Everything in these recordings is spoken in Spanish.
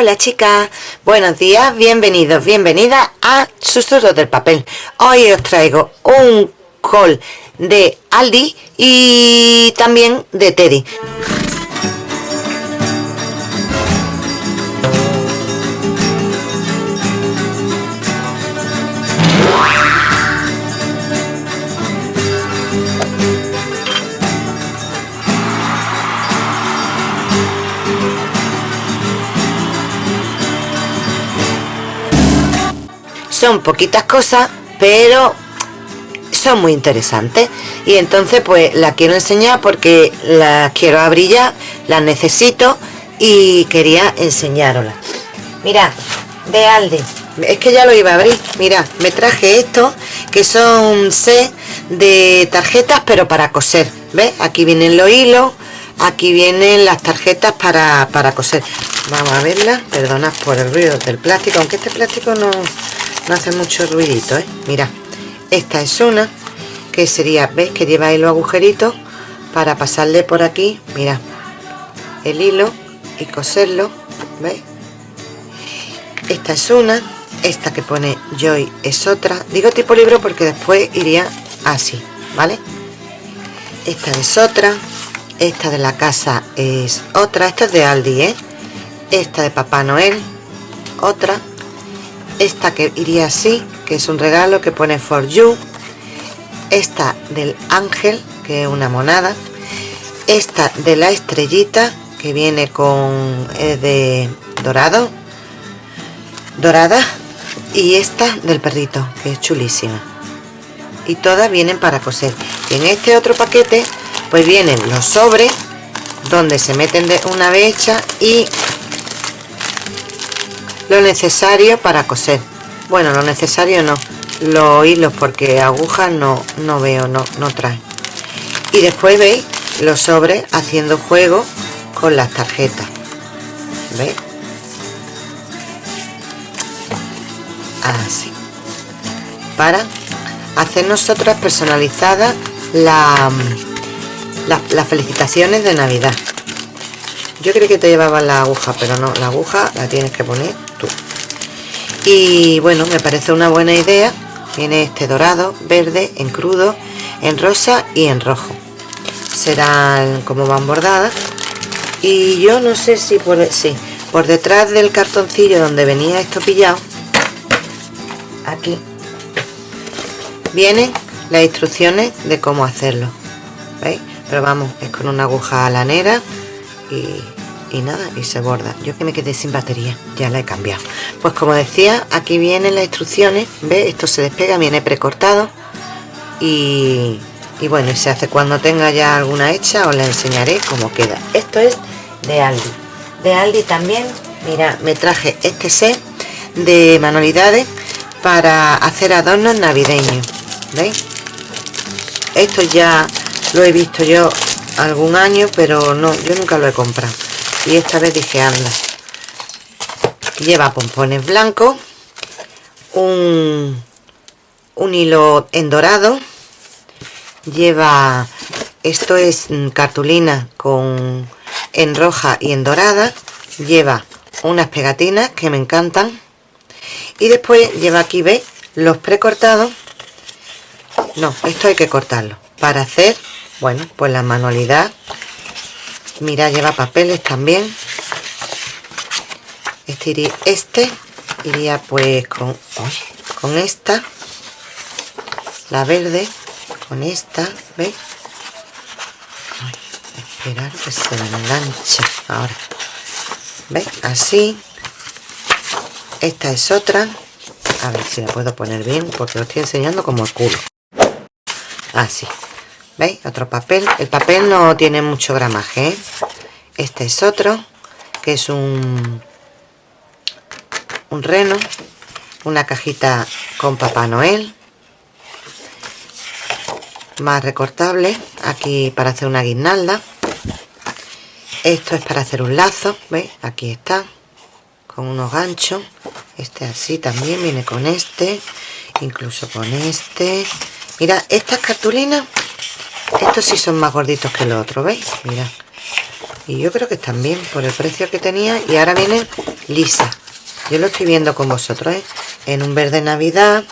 Hola chicas, buenos días, bienvenidos, bienvenidas a Susurros del Papel. Hoy os traigo un col de Aldi y también de Teddy. Son poquitas cosas pero son muy interesantes. Y entonces pues las quiero enseñar porque las quiero abrir ya las necesito y quería enseñaroslas mira de Aldi. Es que ya lo iba a abrir. Mira me traje esto que son set de tarjetas pero para coser. ¿ves? aquí vienen los hilos aquí vienen las tarjetas para, para coser. Vamos a verlas. Perdonad por el ruido del plástico aunque este plástico no no hace mucho ruidito ¿eh? mira esta es una que sería ves que lleva ahí los agujeritos para pasarle por aquí mira el hilo y coserlo ¿veis? esta es una esta que pone Joy es otra digo tipo libro porque después iría así ¿vale? esta es otra esta de la casa es otra esta es de Aldi ¿eh? esta de Papá Noel otra esta que iría así que es un regalo que pone for you. Esta del ángel que es una monada. Esta de la estrellita que viene con de dorado dorada. Y esta del perrito que es chulísima. Y todas vienen para coser. Y en este otro paquete pues vienen los sobres donde se meten de una vez hecha y lo necesario para coser. Bueno lo necesario no. Los hilos porque agujas no no veo no no trae. Y después veis los sobres haciendo juego con las tarjetas. ¿veis? así. Para hacer nosotras personalizadas la, las felicitaciones de navidad. Yo creo que te llevaba la aguja pero no la aguja la tienes que poner y bueno me parece una buena idea. Tiene este dorado verde en crudo en rosa y en rojo. Serán como van bordadas. Y yo no sé si por sí, por detrás del cartoncillo donde venía esto pillado aquí vienen las instrucciones de cómo hacerlo ¿veis? pero vamos es con una aguja lanera y y nada y se borda. Yo que me quedé sin batería ya la he cambiado. Pues como decía aquí vienen las instrucciones ve esto se despega viene precortado y, y bueno se hace cuando tenga ya alguna hecha os la enseñaré cómo queda. Esto es de Aldi. De Aldi también mira me traje este set de manualidades para hacer adornos navideños ¿veis? esto ya lo he visto yo algún año pero no yo nunca lo he comprado y esta vez dije anda lleva pompones blancos un, un hilo en dorado lleva esto es cartulina con en roja y en dorada lleva unas pegatinas que me encantan. Y después lleva aquí ve los precortados. No esto hay que cortarlo para hacer bueno pues la manualidad mira lleva papeles también. Este iría, este iría pues con con esta. La verde con esta ¿veis? esperar que se enganche ahora. ¿veis? así. Esta es otra. A ver si la puedo poner bien porque lo estoy enseñando como el culo. Así ¿Veis? Otro papel. El papel no tiene mucho gramaje. ¿eh? Este es otro, que es un, un reno. Una cajita con Papá Noel. Más recortable. Aquí para hacer una guirnalda. Esto es para hacer un lazo. ¿Veis? Aquí está. Con unos ganchos. Este así también viene con este. Incluso con este. Mira, estas cartulinas estos sí son más gorditos que los otros, ¿veis? Mira. Y yo creo que están bien por el precio que tenía. Y ahora vienen lisa yo lo estoy viendo con vosotros ¿eh? en un verde navidad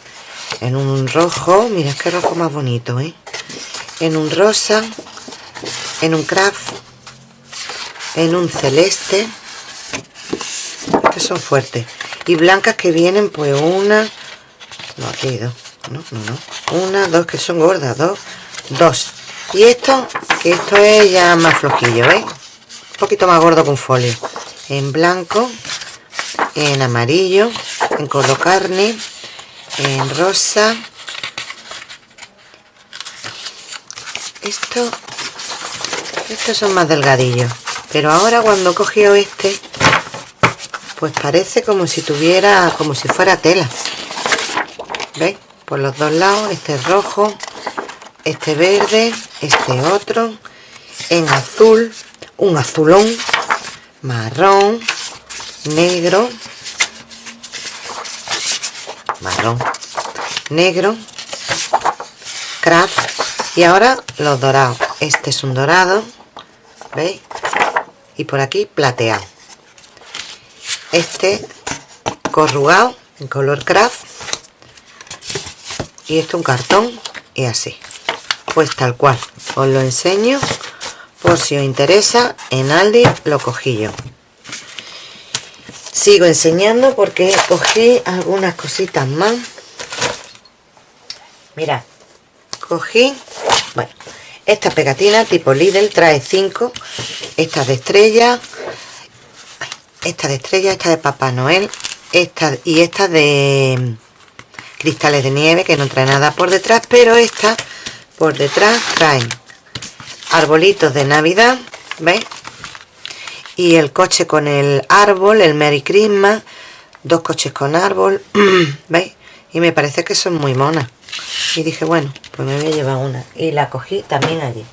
en un rojo mira qué rojo más bonito ¿eh? en un rosa en un craft en un celeste que son fuertes y blancas que vienen pues una no aquí dos no, no, no. una, dos que son gordas dos, dos y esto, que esto es ya más flojillo ¿veis? un poquito más gordo con folio. En blanco en amarillo en color carne en rosa. Esto estos son más delgadillos. Pero ahora cuando cogió este pues parece como si tuviera como si fuera tela. ¿veis? por los dos lados este rojo este verde este otro en azul un azulón marrón negro marrón negro craft y ahora los dorados. Este es un dorado veis y por aquí plateado. Este corrugado en color craft y este un cartón y así pues tal cual. Os lo enseño por si os interesa en Aldi lo cogí yo. Sigo enseñando porque cogí algunas cositas más. Mira cogí bueno esta pegatina tipo Lidl trae 5 esta de estrella esta de estrella, esta de Papá Noel esta y esta de cristales de nieve que no trae nada por detrás pero esta por detrás traen arbolitos de navidad ¿veis? y el coche con el árbol el Merry Christmas dos coches con árbol ¿veis? y me parece que son muy monas. Y dije bueno pues me voy a llevar una y la cogí también allí.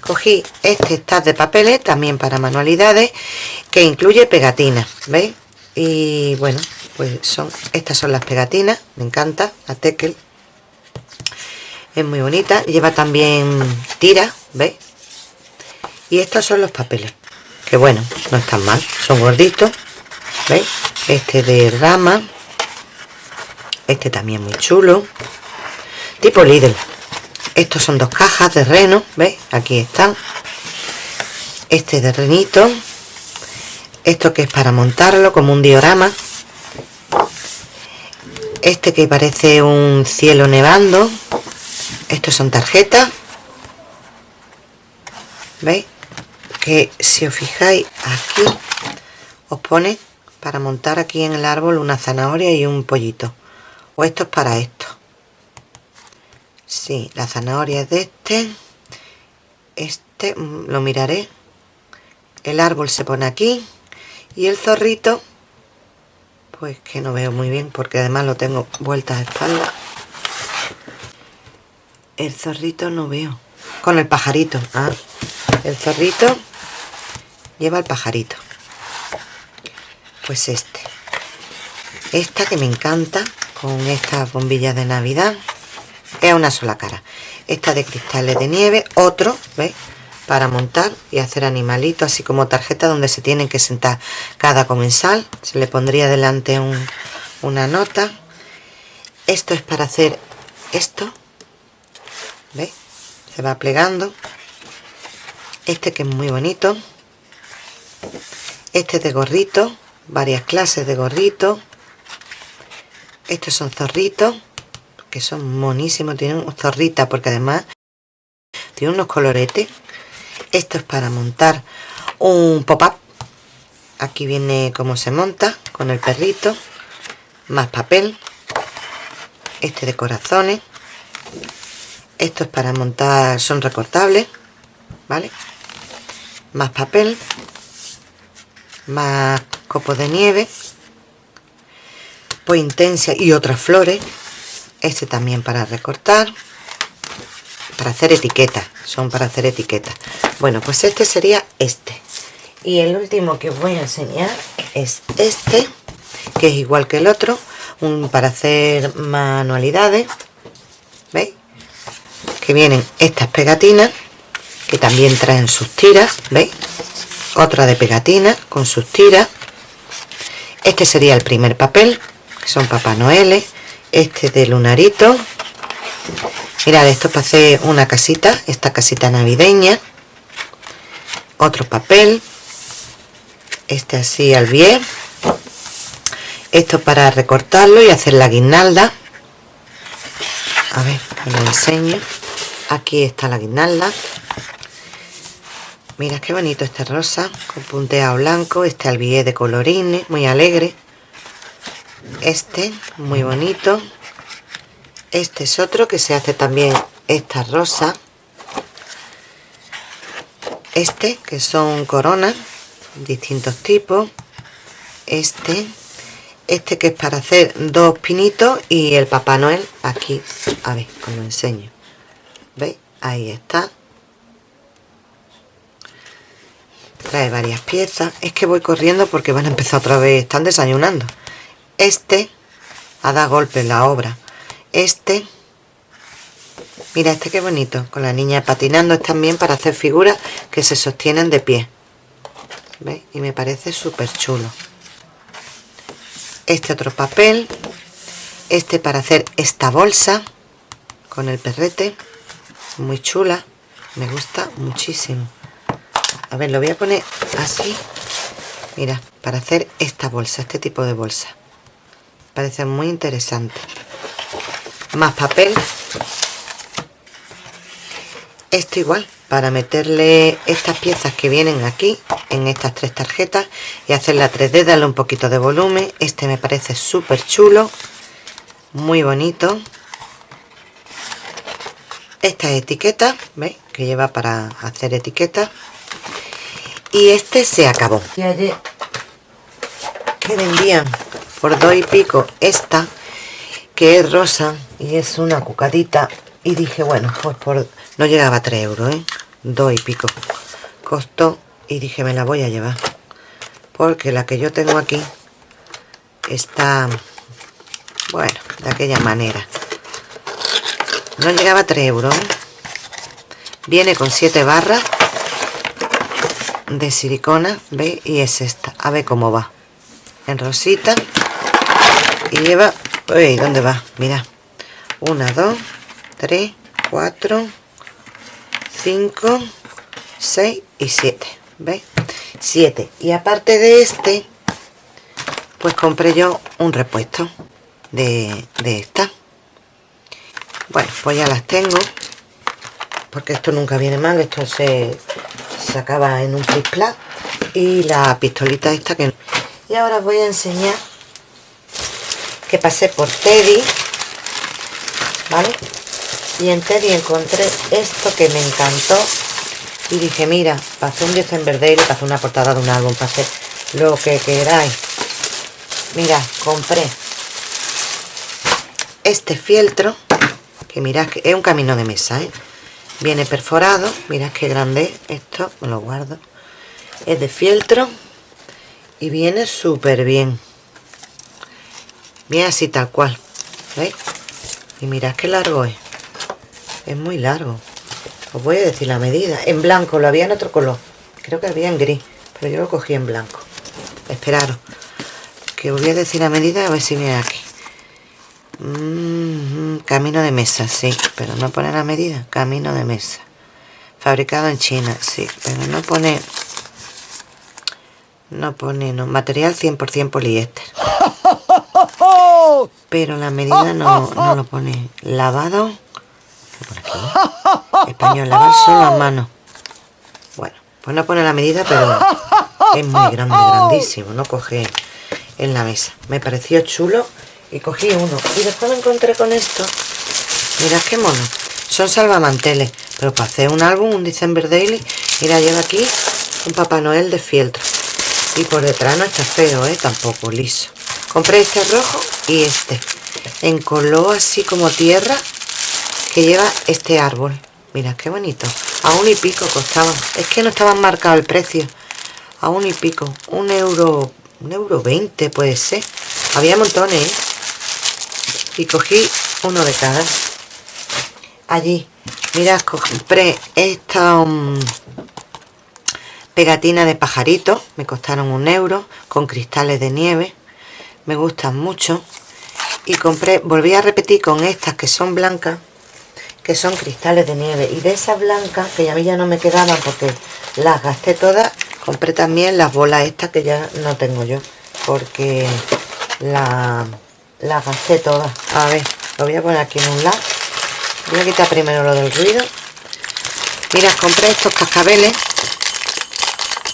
Cogí este stack de papeles también para manualidades que incluye pegatinas veis y bueno pues son estas son las pegatinas me encanta la tekel es muy bonita lleva también tira veis y estos son los papeles que bueno no están mal son gorditos veis este de rama este también muy chulo tipo Lidl. Estos son dos cajas de reno veis aquí están. Este de renito esto que es para montarlo como un diorama. Este que parece un cielo nevando estos son tarjetas veis que si os fijáis aquí os pone para montar aquí en el árbol una zanahoria y un pollito o esto es para esto Sí, la zanahoria es de este. Este mm, lo miraré. El árbol se pone aquí. Y el zorrito, pues que no veo muy bien porque además lo tengo vueltas a espalda. El zorrito no veo. Con el pajarito. Ah, el zorrito lleva el pajarito. Pues este. Esta que me encanta con estas bombillas de Navidad es una sola cara esta de cristales de nieve otro ¿veis? para montar y hacer animalitos así como tarjeta donde se tienen que sentar cada comensal se le pondría delante una nota esto es para hacer esto. Se va plegando este que es muy bonito este de gorrito varias clases de gorrito estos son zorritos que son monísimos, tienen zorrita porque además tiene unos coloretes. Esto es para montar un pop-up. Aquí viene cómo se monta con el perrito. Más papel. Este de corazones. Esto es para montar, son recortables. ¿Vale? Más papel. Más copos de nieve. Pues intensa y otras flores este también para recortar para hacer etiquetas son para hacer etiquetas bueno pues este sería este y el último que voy a enseñar es este que es igual que el otro un para hacer manualidades veis que vienen estas pegatinas que también traen sus tiras veis otra de pegatinas con sus tiras. Este sería el primer papel son papá noel este de lunarito. Mirad esto para hacer una casita esta casita navideña. Otro papel este así al bien. Esto para recortarlo y hacer la guirnalda. A ver os enseño. Aquí está la guirnalda mira qué bonito este rosa con punteado blanco este albié de colorines muy alegre. Este muy bonito. Este es otro que se hace también esta rosa. Este que son coronas distintos tipos. Este este que es para hacer dos pinitos y el papá noel aquí. A ver os enseño. Veis ahí está. Trae varias piezas. Es que voy corriendo porque van a empezar otra vez. Están desayunando. Este a dar golpe en la obra. Este mira este qué bonito. Con la niña patinando es también para hacer figuras que se sostienen de pie. ¿Veis? y me parece súper chulo este otro papel este para hacer esta bolsa con el perrete muy chula me gusta muchísimo. A ver lo voy a poner así mira para hacer esta bolsa este tipo de bolsa. Parece muy interesante. Más papel. Esto igual para meterle estas piezas que vienen aquí en estas tres tarjetas y hacer la 3D darle un poquito de volumen. Este me parece súper chulo muy bonito. Esta etiqueta ¿veis? que lleva para hacer etiquetas. Y este se acabó. Y ayer que vendían por dos y pico esta que es rosa y es una cucadita. Y dije bueno pues por no llegaba a 3 euros ¿eh? Dos y pico. Costó y dije me la voy a llevar porque la que yo tengo aquí está bueno de aquella manera no llegaba a 3 euros. Viene con 7 barras de silicona ¿veis? y es esta. A ver cómo va. En rosita. Y lleva uy, ¿dónde va? mira 1, 2, 3, 4 5 6 y 7 ¿veis? 7 y aparte de este pues compré yo un repuesto de, de esta bueno pues ya las tengo porque esto nunca viene mal esto se, se acaba en un flip y la pistolita esta que y ahora os voy a enseñar que pasé por Teddy ¿vale? Y en Teddy encontré esto que me encantó. Y dije mira, pasé un December Day le pasé una portada de un álbum pasé lo que queráis. Mira, compré este fieltro que mirad que es un camino de mesa ¿eh? viene perforado mirad qué grande esto me lo guardo. Es de fieltro y viene súper bien. Bien así tal cual ¿veis? y mirad qué largo es es muy largo. Os voy a decir la medida. En blanco lo había en otro color. Creo que había en gris pero yo lo cogí en blanco. Esperaros que os voy a decir la medida a ver si viene aquí. Mm, camino de mesa sí pero no pone la medida. Camino de mesa. Fabricado en China sí pero no pone no pone no material 100% poliéster. Pero la medida no, no lo pone. Lavado por aquí español lavar solo a mano. Bueno pues no pone la medida pero es muy grande grandísimo. No coge en la mesa. Me pareció chulo y cogí uno. Y después me encontré con esto. Mirad qué mono. Son salvamanteles pero para hacer un álbum un December Daily mira lleva aquí un Papá Noel de fieltro. Y por detrás no está feo ¿eh? tampoco liso. Compré este rojo y este. En color así como tierra que lleva este árbol. Mira qué bonito. A un y pico costaban es que no estaban marcado el precio. A un y pico. Un euro un euro 20 puede ser. Había montones ¿eh? y cogí uno de cada. Allí. Mirad compré esta um, pegatina de pajarito me costaron un euro con cristales de nieve. Me gustan mucho. Y compré volví a repetir con estas que son blancas que son cristales de nieve. Y de esas blancas que a mí ya no me quedaban porque las gasté todas compré también las bolas estas que ya no tengo yo porque la, las gasté todas. A ver lo voy a poner aquí en un lado. Voy a quitar primero lo del ruido. Mira compré estos cascabeles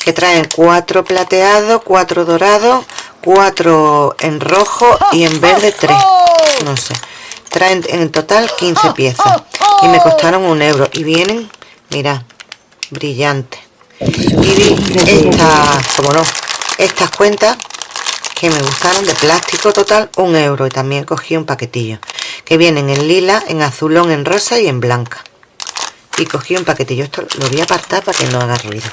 que traen cuatro plateados cuatro dorados cuatro en rojo y en verde tres. No sé traen en total 15 piezas. y me costaron un euro. Y vienen mira brillantes. Y vi estas como no estas cuentas que me gustaron de plástico total un euro. Y también cogí un paquetillo que vienen en lila en azulón en rosa y en blanca. Y cogí un paquetillo. Esto lo voy a apartar para que no haga ruido.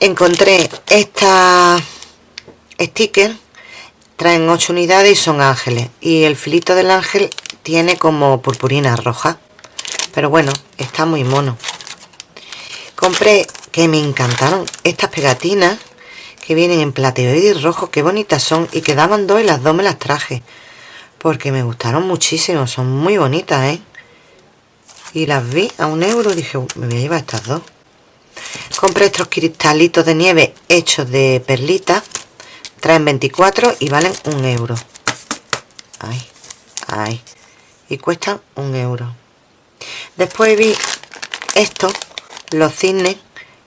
Encontré esta sticker traen 8 unidades y son ángeles. Y el filito del ángel tiene como purpurina roja. Pero bueno está muy mono. Compré que me encantaron estas pegatinas que vienen en plateoide y rojo qué bonitas son. Y quedaban dos y las dos me las traje. Porque me gustaron muchísimo. Son muy bonitas ¿eh? y las vi a un euro dije me voy a llevar estas dos compré estos cristalitos de nieve hechos de perlitas traen 24 y valen un euro. Ay, ay. y cuestan un euro. Después vi estos los cisnes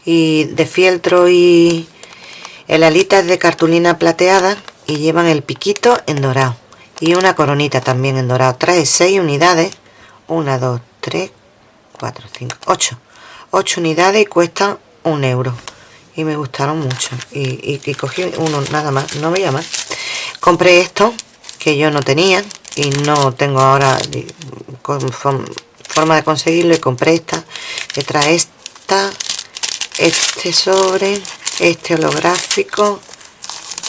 y de fieltro y el alita es de cartulina plateada y llevan el piquito en dorado. Y una coronita también en dorado. Trae 6 unidades. 1, 2, 3, 4, 5, 8 8 unidades y cuestan un euro y me gustaron mucho. Y, cogí uno nada más no veía más compré esto que yo no tenía y no tengo ahora forma de conseguirlo y compré esta que trae esta este sobre este holográfico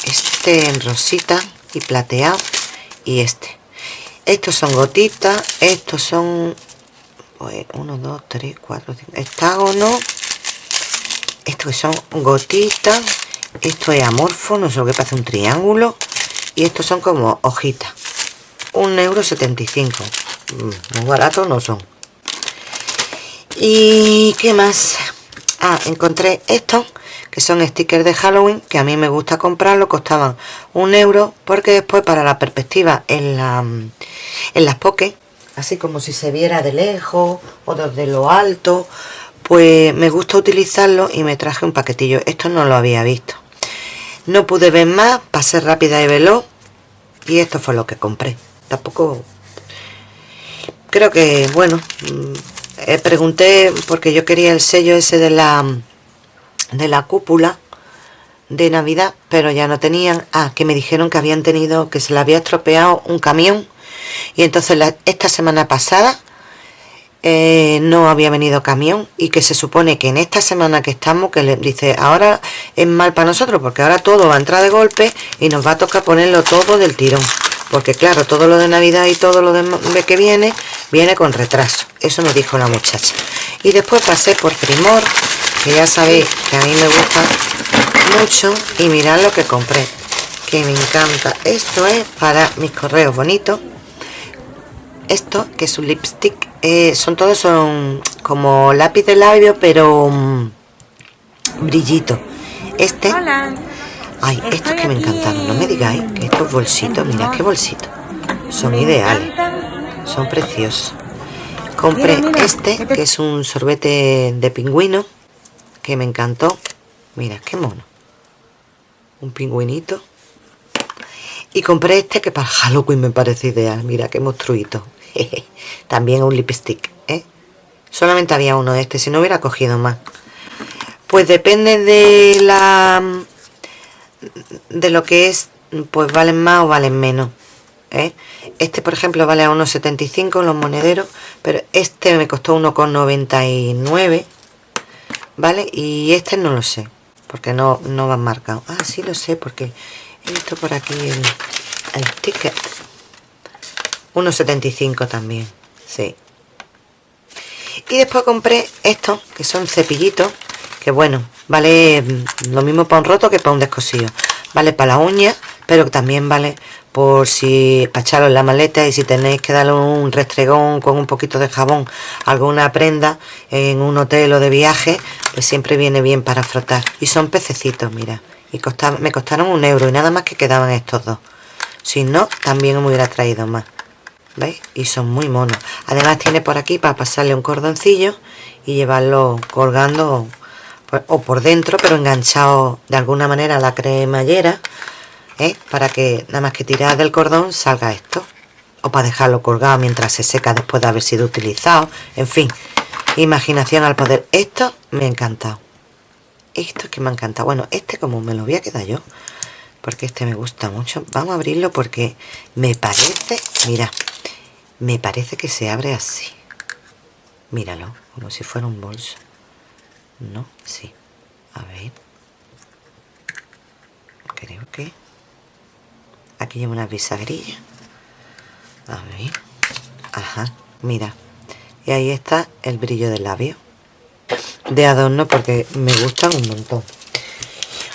este en rosita y plateado y este. Estos son gotitas estos son 1 2 3 4 5 hexágono estos son gotitas esto es amorfo no sé lo que pasa un triángulo y estos son como hojitas. Un euro 75 mm, muy baratos no son. Y qué más ah encontré estos que son stickers de Halloween que a mí me gusta comprarlo costaban un euro porque después para la perspectiva en la en las pokés así como si se viera de lejos o desde lo alto pues me gusta utilizarlo y me traje un paquetillo. Esto no lo había visto. No pude ver más pasé rápida y veloz y esto fue lo que compré. Tampoco creo que bueno mm, eh, pregunté porque yo quería el sello ese de la de la cúpula de navidad pero ya no tenían ah que me dijeron que habían tenido que se le había estropeado un camión. Y entonces esta semana pasada eh, no había venido camión y que se supone que en esta semana que estamos, que le dice, ahora es mal para nosotros porque ahora todo va a entrar de golpe y nos va a tocar ponerlo todo del tirón. Porque claro, todo lo de Navidad y todo lo de que viene, viene con retraso. Eso me dijo la muchacha. Y después pasé por Primor, que ya sabéis que a mí me gusta mucho. Y mirad lo que compré, que me encanta. Esto es para mis correos bonitos esto que es un lipstick eh, son todos son como lápiz de labio pero um, brillito. Este ay estos que me encantaron no me digáis que estos bolsitos mira qué bolsitos son ideales son preciosos. Compré este que es un sorbete de pingüino que me encantó. Mira qué mono. Un pingüinito y compré este que para Halloween me parece ideal. Mira qué monstruito. También un lipstick ¿eh? solamente había uno de este si no hubiera cogido más. Pues depende de la de lo que es pues valen más o valen menos ¿eh? este por ejemplo vale a 1,75 en los monederos pero este me costó 1,99 vale y este no lo sé porque no, no van marcados ah sí lo sé porque he visto por aquí el, el ticket 1,75 también, sí. Y después compré estos, que son cepillitos, que bueno, vale lo mismo para un roto que para un descosido. Vale para la uña, pero también vale por si para echarlo en la maleta y si tenéis que darle un restregón con un poquito de jabón alguna prenda en un hotel o de viaje pues siempre viene bien para frotar y son pececitos mira y me costaron un euro y nada más que quedaban estos dos. Si no también me hubiera traído más ¿veis? y son muy monos. Además tiene por aquí para pasarle un cordoncillo y llevarlo colgando pues, o por dentro pero enganchado de alguna manera a la cremallera ¿eh? para que nada más que tirar del cordón salga esto. O para dejarlo colgado mientras se seca después de haber sido utilizado. En fin, imaginación al poder. Esto me ha encantado esto es que me ha encantado. Bueno, este como me lo voy a quedar yo porque este me gusta mucho. Vamos a abrirlo porque me parece mira, me parece que se abre así. Míralo, como si fuera un bolso. No, sí. A ver. Creo que aquí lleva una bisagrilla a ver. Ajá mira. Y ahí está el brillo del labio de adorno porque me gustan un montón.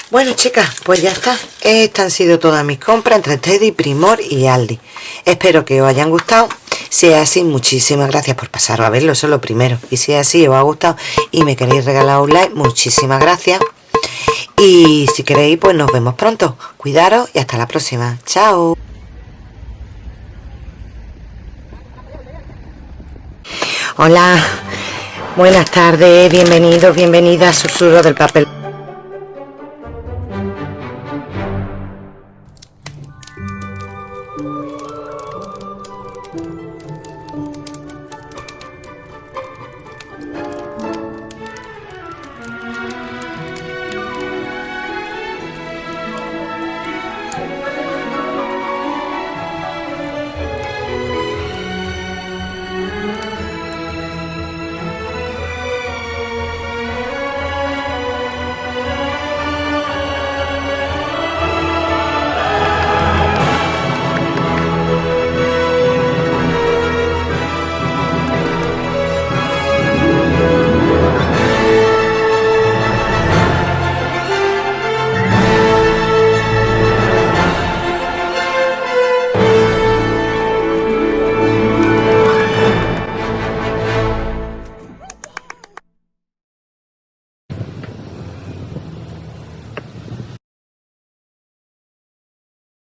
Bueno chicas pues ya está. Estas han sido todas mis compras entre Teddy, Primor y Aldi. Espero que os hayan gustado. Si es así muchísimas gracias por pasaros a verlo eso es lo primero. Y si es así os ha gustado y me queréis regalar un like muchísimas gracias. Y si queréis, pues nos vemos pronto. Cuidaros y hasta la próxima. Chao. Hola, buenas tardes, bienvenidos, bienvenidas a Susurro del Papel.